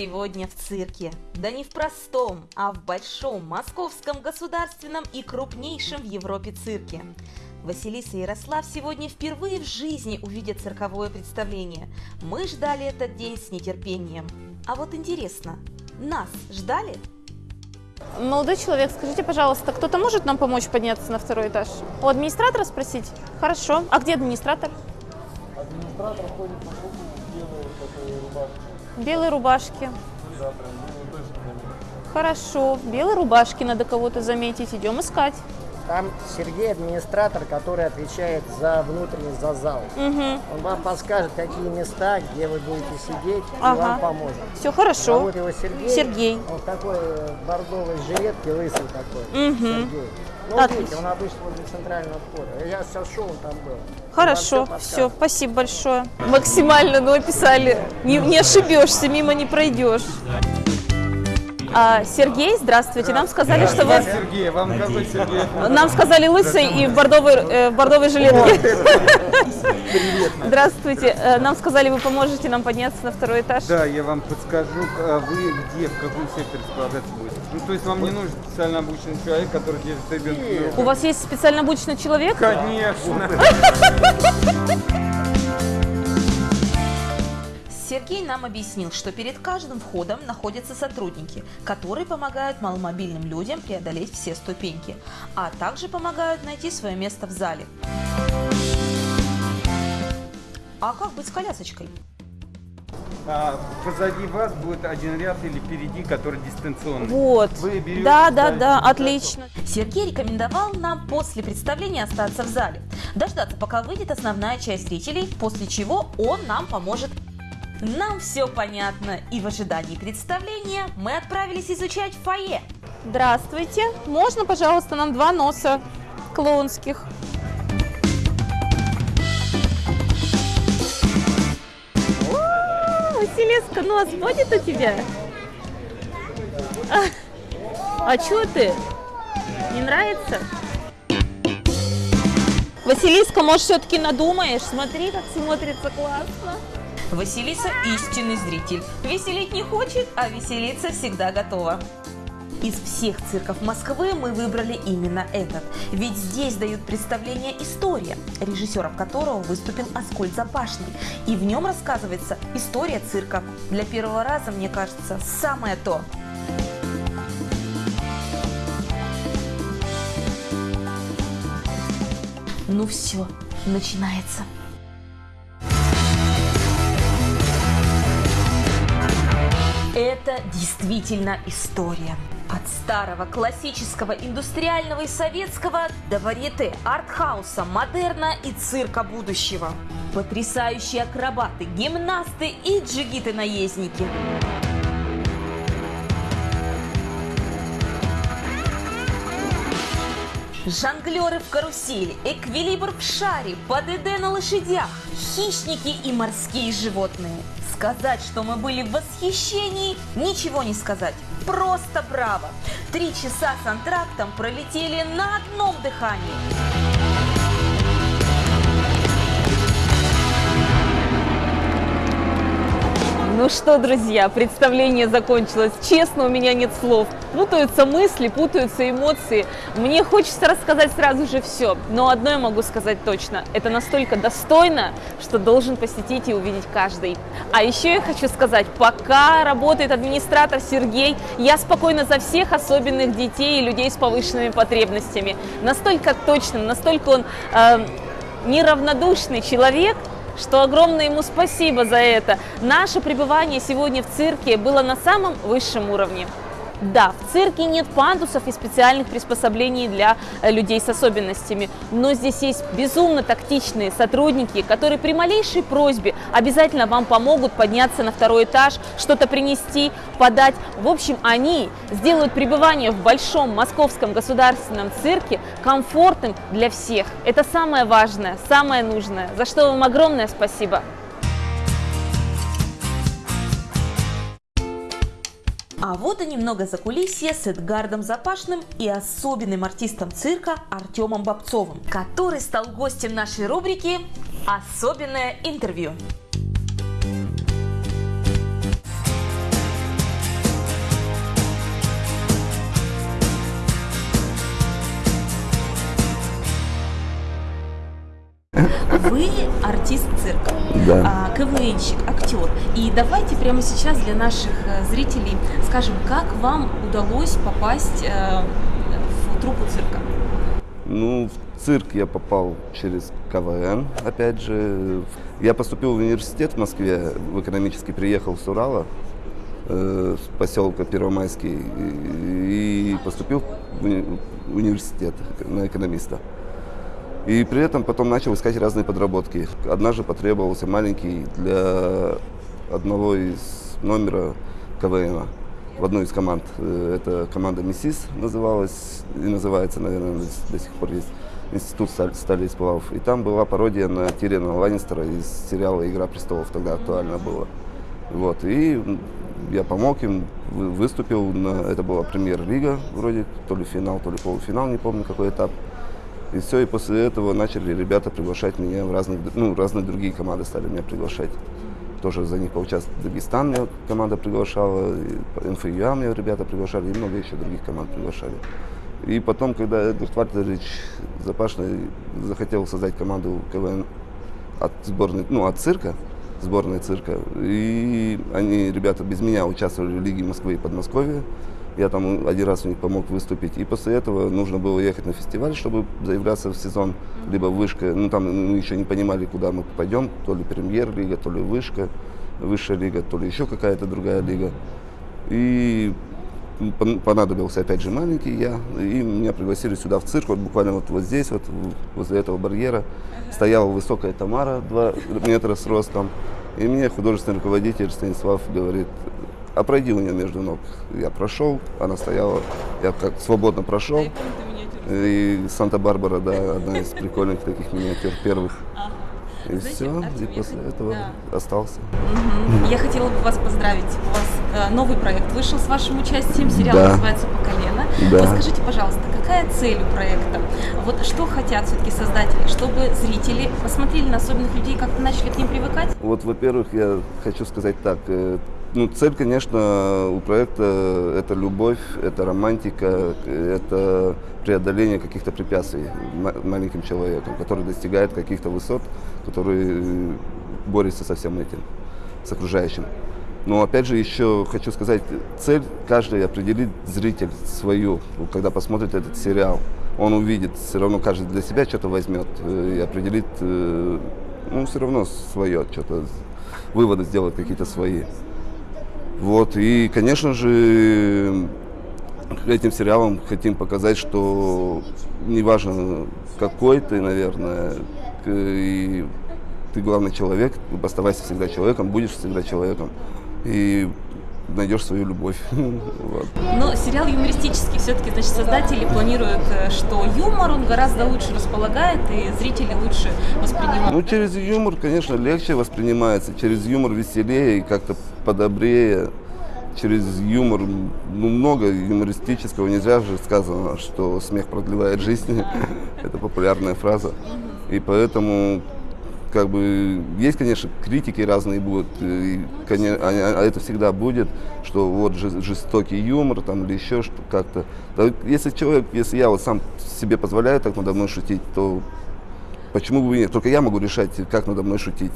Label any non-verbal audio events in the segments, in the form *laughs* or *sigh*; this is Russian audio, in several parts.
сегодня в цирке. Да не в простом, а в большом московском государственном и крупнейшем в Европе цирке. Василиса и Ярослав сегодня впервые в жизни увидят цирковое представление. Мы ждали этот день с нетерпением. А вот интересно, нас ждали? Молодой человек, скажите, пожалуйста, кто-то может нам помочь подняться на второй этаж? У администратора спросить? Хорошо. А где администратор? Администратор ходит по кругу в белой вот Белой рубашки. Хорошо. В белой рубашке надо кого-то заметить. Идем искать. Там Сергей администратор, который отвечает за внутренний, за зал. Угу. Он вам подскажет, какие места, где вы будете сидеть, и Ага. вам поможет. Все хорошо. Зовут его Сергей. Сергей. Он в такой э, бордовой жилетке, лысый такой. Мгм. Сергей. Ну, Отлично. видите, он обычно возле центрального входа. Я сейчас шел, он там был. Хорошо, все, подскажет. спасибо большое. Максимально, ну, описали. Не, не ошибешься, мимо не пройдешь. А, Сергей, здравствуйте. Нам сказали, что вы... Сергей, вам какой Сергей? Нам сказали лысый и в бордовой, э, в бордовой жилетке. Здравствуйте. Э, Нам сказали, вы поможете нам подняться на второй этаж. Да, я вам подскажу, а вы где, в каком секторе располагаться будете. Ну, то есть вам не нужен специально обученный человек, который держит ребенка? У вас есть специально обученный человек? Конечно. *laughs* Сергей нам объяснил, что перед каждым входом находятся сотрудники, которые помогают маломобильным людям преодолеть все ступеньки, а также помогают найти свое место в зале. А как быть с колясочкой? А, позади вас будет один ряд или впереди, который дистанционный. Вот. Вы берете, Да, да, да, отлично. Сергей рекомендовал нам после представления остаться в зале, дождаться, пока выйдет основная часть зрителей, после чего он нам поможет. Нам все понятно, и в ожидании представления мы отправились изучать фойе. Здравствуйте. Можно, пожалуйста, нам два носа клоунских? Василиска, нос будет у тебя? А, а чё ты? Не нравится? Василиска, может, все-таки надумаешь? Смотри, как смотрится классно. Василиса – истинный зритель. Веселить не хочет, а веселиться всегда готова. Из всех цирков Москвы мы выбрали именно этот. Ведь здесь дают представление «История», режиссером которого выступил Аскольд Запашный. И в нем рассказывается история цирка. Для первого раза, мне кажется, самое то. Ну все, начинается. Действительно история. От старого классического индустриального и советского до варьете, артхауса, модерна и цирка будущего. Потрясающие акробаты, гимнасты и джигиты-наездники. Жонглеры в карусели, эквилибр в шаре, ПДД на лошадях, хищники и морские животные. Сказать, что мы были в восхищении, ничего не сказать. Просто браво! Три часа с антрактом пролетели на одном дыхании. Ну что, друзья, представление закончилось. Честно, у меня нет слов. Путаются мысли, путаются эмоции. Мне хочется рассказать сразу же все. Но одно я могу сказать точно. Это настолько достойно, что должен посетить и увидеть каждый. А еще я хочу сказать, пока работает администратор Сергей, я спокойна за всех особенных детей и людей с повышенными потребностями. Настолько точным, настолько он э, неравнодушный человек, что огромное ему спасибо за это. Наше пребывание сегодня в цирке было на самом высшем уровне. Да, в цирке нет пандусов и специальных приспособлений для э, людей с особенностями, но здесь есть безумно тактичные сотрудники, которые при малейшей просьбе обязательно вам помогут подняться на второй этаж, что-то принести, подать. В общем, они сделают пребывание в большом московском государственном цирке комфортным для всех. Это самое важное, самое нужное, за что вам огромное спасибо. А вот и немного закулисья с Эдгардом Запашным и особенным артистом цирка Артемом Бобцовым, который стал гостем нашей рубрики «Особенное интервью». КВНщик, актер. И давайте прямо сейчас для наших э, зрителей скажем, как вам удалось попасть э, в труппу цирка? Ну, в цирк я попал через КВН, опять же. Я поступил в университет в Москве, в экономический, приехал с Урала, э, с поселка Первомайский, и, поступил в университет на экономиста. И при этом потом начал искать разные подработки. Однажды потребовался маленький для одного из номера КВН в одной из команд. Э, Это команда «Миссис» называлась и называется, наверное, до, сих пор есть. Институт стали, стали и там была пародия на Тириана Ланнистера из сериала «Игра престолов», тогда актуально было. Вот, и я помог им, вы- выступил, на, это была премьер-лига вроде, то ли финал, то ли полуфинал, не помню какой этап. И все, и после этого начали ребята приглашать меня в разных, ну, разные другие команды стали меня приглашать. Тоже за них поучаствовать. Дагестан меня команда приглашала, и МФЮА меня ребята приглашали, и много еще других команд приглашали. И потом, когда Эдвард Вальтерович Запашный захотел создать команду КВН от сборной, ну, от цирка, сборной цирка, и они, ребята, без меня участвовали в Лиге Москвы и Подмосковья. Я там один раз у них помог выступить. И после этого нужно было ехать на фестиваль, чтобы заявляться в сезон, либо вышка. Ну, там мы еще не понимали, куда мы попадем. То ли премьер-лига, то ли вышка, высшая лига, то ли еще какая-то другая лига. И пон- понадобился опять же маленький я, и меня пригласили сюда в цирк, вот буквально вот, вот здесь, вот возле этого барьера, стояла высокая Тамара, 2 метра с ростом, и мне художественный руководитель Станислав говорит, а пройди у нее между ног. Я прошел, она стояла, я как свободно прошел, и Санта-Барбара, да, одна из прикольных таких миниатюр первых. И Знаете, все, и я после хот- этого да. остался. Мгм. Я хотела бы вас поздравить. У вас э, новый проект вышел с вашим участием. Сериал Да. называется «По колено». Да. Вот скажите, пожалуйста, какая цель у проекта? Вот что хотят все-таки создатели? Чтобы зрители посмотрели на особенных людей, как-то начали к ним привыкать? Вот, во-первых, я хочу сказать так. э, Ну, цель, конечно, у проекта это любовь, это романтика, это преодоление каких-то препятствий ма- маленьким человеком, который достигает каких-то высот, который э, борется со всем этим, с окружающим. Но опять же еще хочу сказать, цель каждый определит зритель свою, когда посмотрит этот сериал. Он увидит, все равно каждый для себя что-то возьмет э, и определит, э, ну, все равно свое, что-то, выводы сделает какие-то свои. Вот, и, конечно же, этим сериалом хотим показать, что неважно какой ты, наверное, и ты главный человек, оставайся всегда человеком, будешь всегда человеком. И найдешь свою любовь. *laughs* Вот. Но сериал юмористический. Все-таки, значит, создатели планируют, э, что юмор, он гораздо лучше располагает, и зрители лучше воспринимают. Ну, через юмор, конечно, легче воспринимается, через юмор веселее и как-то подобрее. Через юмор, ну, много юмористического. Не зря же сказано, что смех продлевает жизнь. *laughs* Это популярная фраза. И поэтому, как бы, есть, конечно, критики разные будут. И, коне- а, а это всегда будет, что вот жес- жестокий юмор там или еще что как-то. Если человек, если я вот сам себе позволяю так надо мной шутить, то Почему бы и нет? Только я могу решать, как надо мной шутить.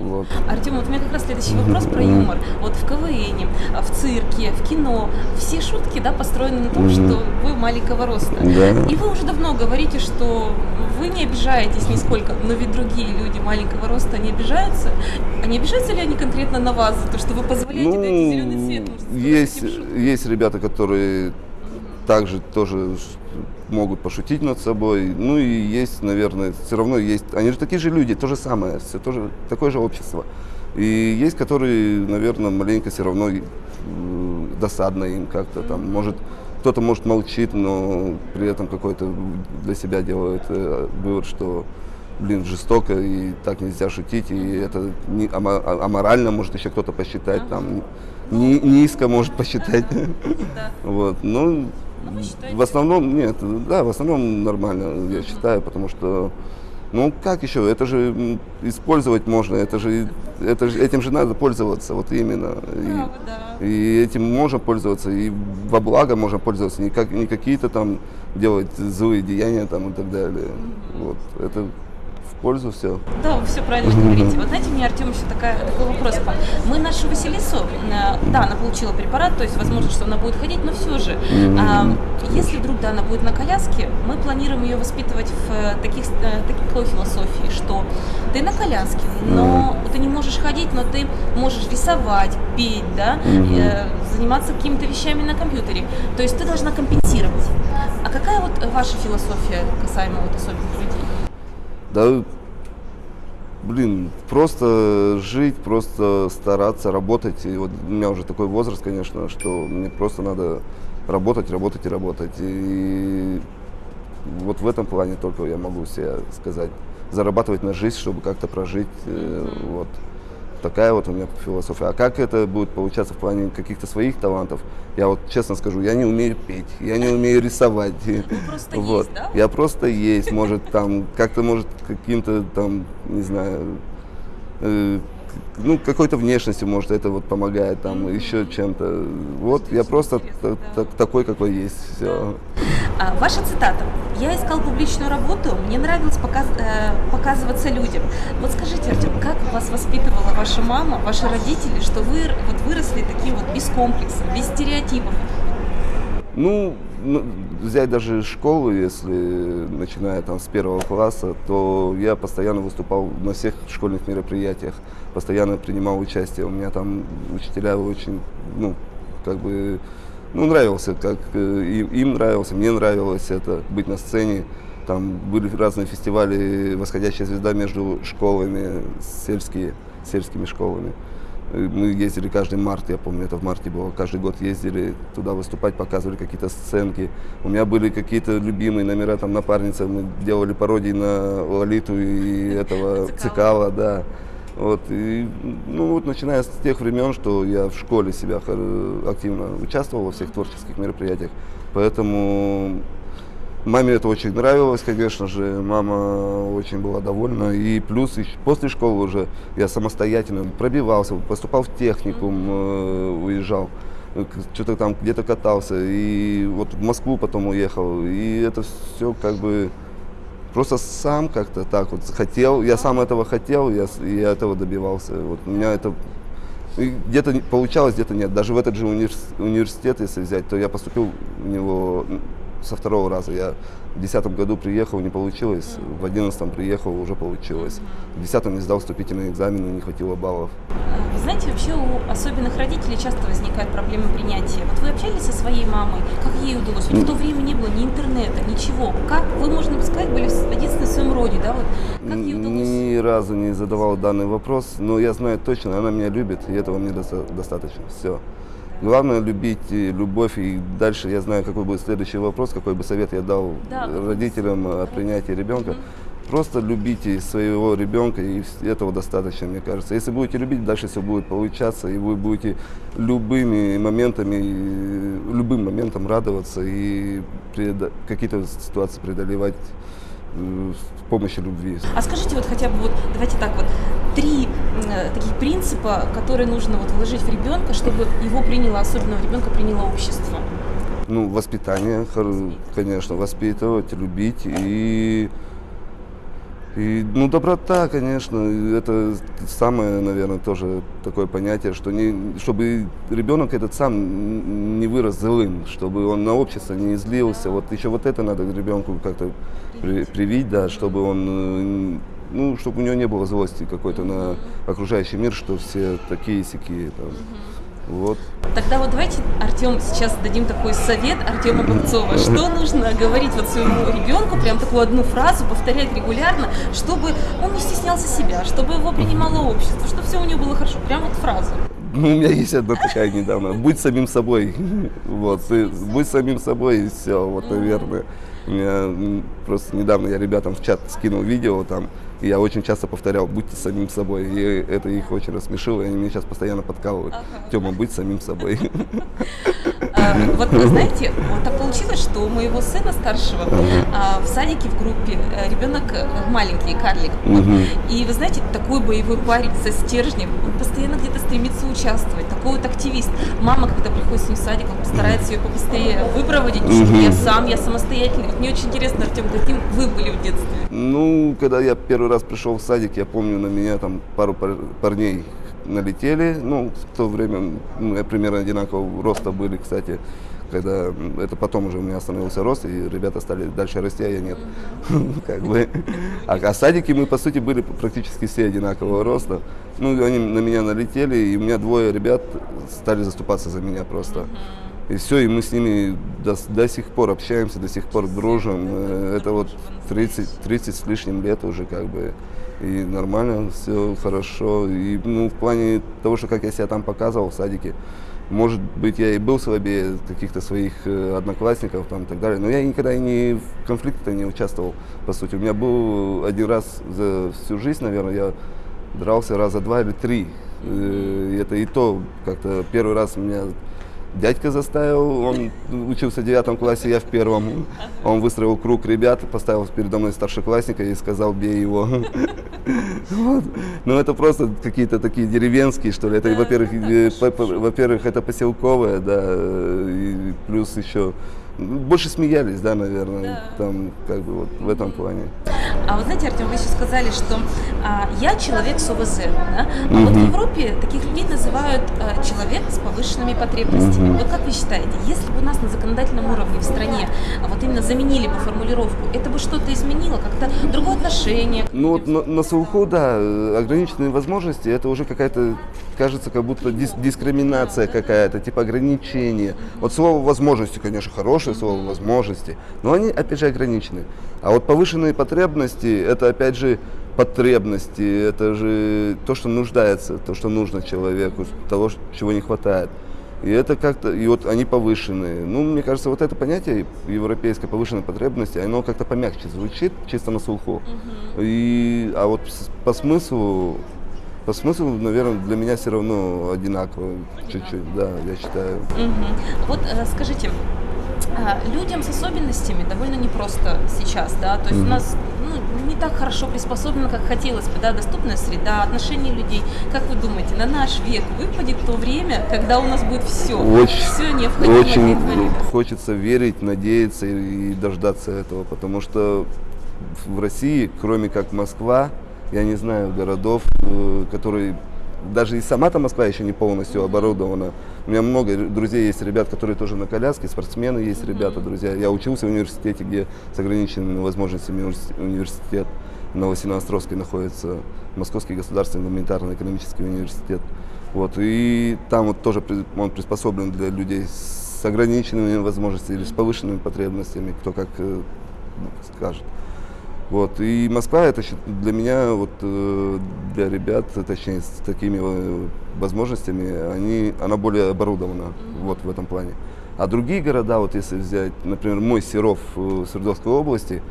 Вот. Артем, вот у меня как раз следующий вопрос про юмор. Вот в КВН, в цирке, в кино, все шутки, да, построены на том, что вы маленького роста. Да. И вы уже давно говорите, что вы не обижаетесь нисколько, но ведь другие люди маленького роста не обижаются. А не обижаются ли они конкретно на вас за то, что вы позволяете дать зеленый свет? может, Ну, есть, есть ребята, которые также тоже могут пошутить над собой. Ну и есть, наверное, все равно есть. Они же такие же люди, то же самое, все тоже такое же общество. И есть, которые, наверное, маленько все равно досадно им как-то там. Может, кто-то может молчит, но при этом какой-то для себя делает э, вывод, что блин, жестоко и так нельзя шутить, и это не, а- аморально может еще кто-то посчитать, там ни- низко может посчитать. *laughs* Вот, ну, в основном, нет, да, в основном нормально, я считаю, потому что, ну, как еще, это же использовать можно, это же, это же, этим же надо пользоваться, вот именно. И, и этим можно пользоваться, и во благо можно пользоваться, не, как, не какие-то там делать злые деяния там и так далее. Вот, это пользу все. Да, вы все правильно говорите. Вот знаете, мне, Артем, еще такая, такой вопрос. Мы нашу Василису, э, да, она получила препарат, то есть возможно, что она будет ходить, но все же, а, если вдруг, да, она будет на коляске, мы планируем ее воспитывать в э, таких, э, такой философии, что ты на коляске, но ты не можешь ходить, но ты можешь рисовать, петь, да, э, заниматься какими-то вещами на компьютере. То есть ты должна компенсировать. А какая вот ваша философия касаемо вот особенных людей? Да, блин, просто жить, просто стараться, работать. И вот у меня уже такой возраст, конечно, что мне просто надо работать, работать и работать. И вот в этом плане только я могу себе сказать. Зарабатывать на жизнь, чтобы как-то прожить. э, Вот. Такая вот у меня философия. А как это будет получаться в плане каких-то своих талантов? Я вот честно скажу, я не умею петь, я не умею рисовать. просто вот. есть, да? Я просто есть, может там как-то может каким-то там, не знаю, э, ну какой-то внешностью может это вот помогает там еще чем-то. Вот я просто да. та- такой какой есть. Все. А, ваша цитата. Я искал публичную работу, мне нравилось показ- э, показываться людям. Вот скажите, Артем, как вас воспитывала ваша мама, ваши родители, что вы вот выросли таким вот без комплексов, без стереотипов? Ну, ну, взять даже школу, если начиная там с первого класса, то я постоянно выступал на всех школьных мероприятиях, постоянно принимал участие. У меня там учителя очень, ну, как бы, ну, нравился, как э, и- им нравился, мне нравилось это, быть на сцене. Там были разные фестивали «Восходящая звезда» между школами, сельские, сельскими школами. Э, Мы ездили каждый март, я помню, это в марте было, каждый год ездили туда выступать, показывали какие-то сценки. У меня были какие-то любимые номера, там напарница, мы делали пародии на Лолиту и этого Цикала. Цикала, да. Вот, и, ну вот начиная с тех времен, что я в школе себя активно участвовал во всех творческих мероприятиях, поэтому Маме это очень нравилось, конечно же, мама очень была довольна. И плюс ещё после школы уже я самостоятельно пробивался, поступал в техникум, э, уезжал, что-то там где-то катался. И вот в Москву потом уехал. И это все как бы просто сам как-то так вот хотел. Я сам этого хотел, я, я этого добивался. Вот у меня это где-то получалось, где-то нет. Даже в этот же универс- университет, если взять, то я поступил в него со второго раза. Я в десятом году приехал, не получилось. В одиннадцатом приехал, уже получилось. В десятом не сдал вступительные экзамены, не хватило баллов. Знаете, вообще у особенных родителей часто возникает проблема принятия. Вот вы общались со своей мамой, как ей удалось? Ведь в то время не было ни интернета, ничего. Как вы, можно сказать, были единственные в своем роде, да? Вот как ей удалось? Ни разу не задавал данный вопрос, но я знаю точно, она меня любит, и этого мне доста- достаточно. Все. Главное любить любовь, и дальше я знаю, какой будет следующий вопрос, какой бы совет я дал Да, родителям о принятии ребенка. Просто любите своего ребенка, и этого достаточно, мне кажется. Если будете любить, дальше все будет получаться, и вы будете любыми моментами, любым моментом радоваться и какие-то ситуации преодолевать э, с помощью любви. А скажите вот хотя бы вот, давайте так вот, три э, таких принципа, которые нужно вот вложить в ребенка, чтобы его приняло, особенного ребенка приняло общество. Ну, воспитание, конечно, воспитывать, любить и, и ну, доброта, конечно, это самое, наверное, тоже такое понятие, что не, чтобы ребенок этот сам не вырос злым, чтобы он на общество не злился. Вот еще вот это надо ребенку как-то при- привить, да, чтобы он, э, ну, чтобы у него не было злости какой-то на окружающий мир, что все такие сякие там. Вот. Тогда вот давайте, Артем, сейчас дадим такой совет Артема Бобцова. Что *laughs* нужно говорить вот своему ребенку, прям такую одну фразу повторять регулярно, чтобы он не стеснялся себя, чтобы его принимало общество, чтобы все у него было хорошо. Прям вот фразу. Ну, *laughs* у меня есть одна такая недавно. Будь самим собой. *laughs* Вот, ты будь самим собой и все, вот, наверное. У меня просто недавно я ребятам в чат скинул видео там, и я очень часто повторял, будьте самим собой. И это их очень рассмешило, и они меня сейчас постоянно подкалывают. Тема, будь самим собой. *laughs* А, Вот знаете, вот так получилось, что у моего сына старшего а, в садике в группе э, ребенок э, маленький, карлик. И вы знаете, такой боевой парень со стержнем, он постоянно где-то стремится участвовать, такой вот активист. Мама, когда приходит с ним в садик, он старается ее побыстрее выпроводить, что я сам, я самостоятельный. Вот мне очень интересно, Артем, каким вы были в детстве? Ну, когда я первый раз пришел в садик, я помню, на меня там пару пар- парней налетели. Ну, в то время мы примерно одинакового роста были, кстати. Когда это потом уже у меня остановился рост, и ребята стали дальше расти, а я нет. *laughs* Как бы. А, а садики мы, по сути, были практически все одинакового роста. Ну, они на меня налетели, и у меня двое ребят стали заступаться за меня просто. И все, и мы с ними до, до сих пор общаемся, до сих пор дружим. Э, Это вот 30, 30 с лишним лет уже как бы. И нормально, все хорошо. И ну, в плане того, что как я себя там показывал в садике, может быть, я и был слабее каких-то своих э, одноклассников там, и так далее, но я никогда не в конфликте не участвовал, по сути. У меня был один раз за всю жизнь, наверное, я дрался раза два или три. Э, и это и то, как-то первый раз меня дядька заставил, он учился в девятом классе, я в первом. Он выстроил круг ребят, поставил передо мной старшеклассника и сказал, бей его. *laughs* Вот. Ну, это просто какие-то такие деревенские, что ли. Это, во-первых, э, во-первых, это поселковое, да, э, и плюс еще больше смеялись, да, наверное, там, как бы вот в этом плане. А вы знаете, Артем, вы еще сказали, что а, я человек с ОВЗ. Да? А вот в Европе таких людей называют а, человек с повышенными потребностями. Вот как вы считаете, если бы у нас на законодательном уровне в стране а, вот именно заменили бы формулировку, это бы что-то изменило, как-то другое отношение? Ну вот на, на слуху, да, э, ограниченные возможности, это уже какая-то, кажется, как будто дис- дискриминация какая-то, типа ограничение. Вот слово возможности, конечно, хорошее слово возможности, но они, опять же, ограничены. А вот повышенные потребности, это, опять же, потребности, это же то, что нуждается, то, что нужно человеку, того, чего не хватает. И это как-то, и вот они повышенные. Ну, мне кажется, вот это понятие европейской повышенной потребности, оно как-то помягче звучит, чисто на слуху. И, а вот по смыслу, по смыслу, наверное, для меня все равно одинаково, чуть-чуть, да, я считаю. Мгм. Вот э, скажите, а, людям с особенностями довольно непросто сейчас, да, то есть у нас ну, не так хорошо приспособлено, как хотелось бы, да, доступная среда, отношения людей. Как вы думаете, на наш век выпадет то время, когда у нас будет все, Очень, все необходимое очень хочется верить, надеяться и, и дождаться этого, потому что в России, кроме как Москва, я не знаю городов, э, которые даже и сама-то Москва еще не полностью оборудована. У меня много друзей есть, ребят, которые тоже на коляске, спортсмены есть ребята, друзья. Я учился в университете, где с ограниченными возможностями универс- университет в Новосино-Островске находится, Московский государственный гуманитарно-экономический университет. Вот, и там вот тоже он приспособлен для людей с ограниченными возможностями или с повышенными потребностями, кто как э, ну, скажет. Вот. И Москва это для меня, вот, э, для ребят, точнее, с такими э, возможностями, они, она более оборудована вот, в этом плане. А другие города, вот если взять, например, мой Серов э, Свердловской области,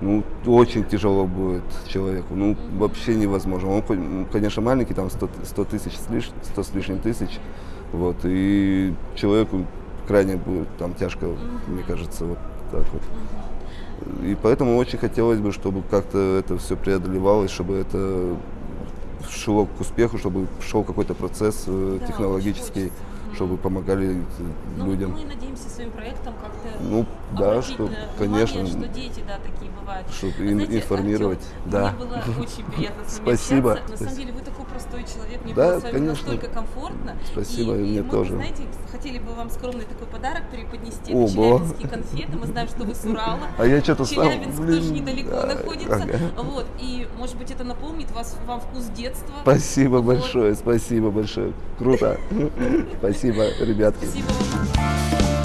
ну, очень тяжело будет человеку, ну, вообще невозможно. Он, ну, конечно, маленький, там 100, 100 тысяч с лиш- 100 с лишним тысяч, вот, и человеку крайне будет там тяжко, мне кажется, вот так вот. И поэтому очень хотелось бы, чтобы как-то это все преодолевалось, чтобы это шло к успеху, чтобы шел какой-то процесс э, Да, технологический, чтобы помогали э, Ну, людям. мы надеемся своим проектом как-то Ну, да, что, на конечно, внимание, что дети, да, такие бывают. Ин- знаете, информировать, Артём, да. Мне было *laughs* очень приятно с вами Спасибо. общаться. На самом деле вы такой простой человек, мне Да, было с вами конечно. настолько комфортно. Спасибо, и, и мне мы, тоже. знаете, хотели бы вам скромный такой подарок преподнести. Ого. Это челябинские конфеты. Мы знаем, что вы с Урала. А я что-то сам, Челябинск блин, тоже недалеко да, находится. ага. Вот. И, может быть, это напомнит вас, вам вкус детства. Спасибо Вот. большое, спасибо большое. Круто. *laughs* Спасибо, ребятки. Спасибо вам.